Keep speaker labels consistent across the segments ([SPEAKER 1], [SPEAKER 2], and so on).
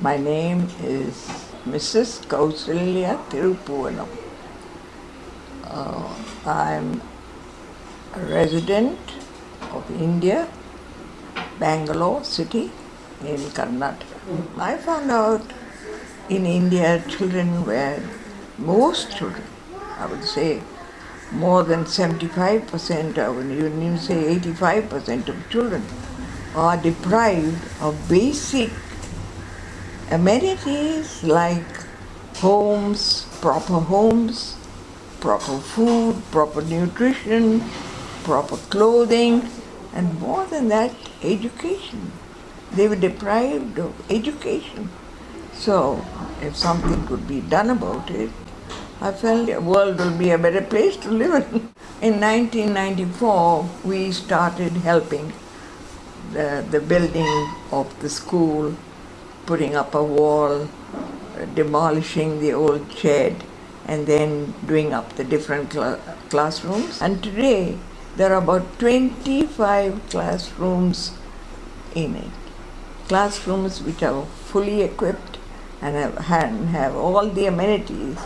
[SPEAKER 1] My name is Mrs. Kausalya Thirupuvanam. Uh, I'm a resident of India, Bangalore city in Karnataka. I found out in India children were, most children, I would say more than 75%, I would even say 85% of children are deprived of basic amenities like homes, proper homes, proper food, proper nutrition, proper clothing, and more than that, education. They were deprived of education. So, if something could be done about it, I felt the world will be a better place to live in. In 1994, we started helping the, the building of the school, putting up a wall, demolishing the old shed, and then doing up the different cl- classrooms. And today, there are about 25 classrooms in it. Classrooms which are fully equipped and have, have all the amenities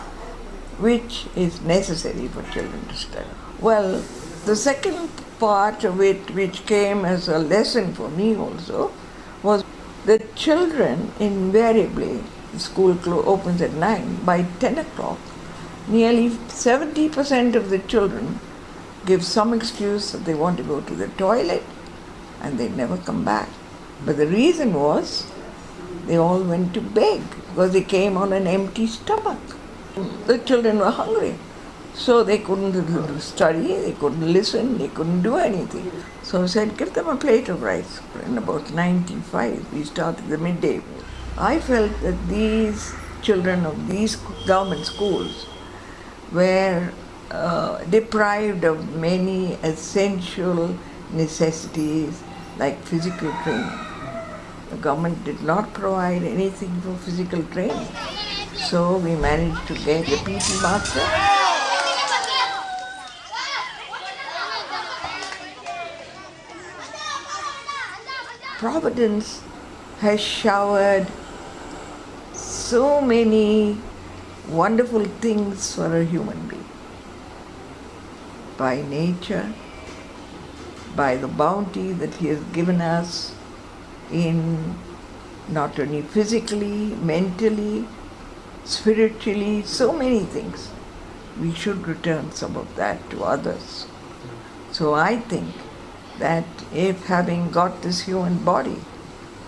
[SPEAKER 1] which is necessary for children to study. Well, the second part of it, which came as a lesson for me also, that children invariably, school opens at 9, by 10 o'clock, nearly 70% of the children give some excuse that they want to go to the toilet and they never come back. But the reason was they all went to beg because they came on an empty stomach. The children were hungry. So they couldn't study, they couldn't listen, they couldn't do anything. So I said, give them a plate of rice. In about 95, we started the midday. I felt that these children of these government schools were uh, deprived of many essential necessities like physical training. The government did not provide anything for physical training. So we managed to get the PT master. Providence has showered so many wonderful things for a human being. By nature, by the bounty that He has given us in not only physically, mentally, spiritually, so many things. We should return some of that to others. So I think that if having got this human body,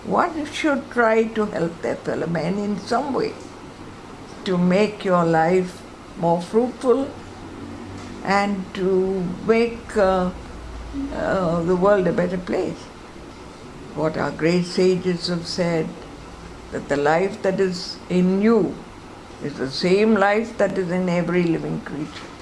[SPEAKER 1] one should try to help their fellow man in some way to make your life more fruitful and to make uh, uh, the world a better place. What our great sages have said, that the life that is in you is the same life that is in every living creature.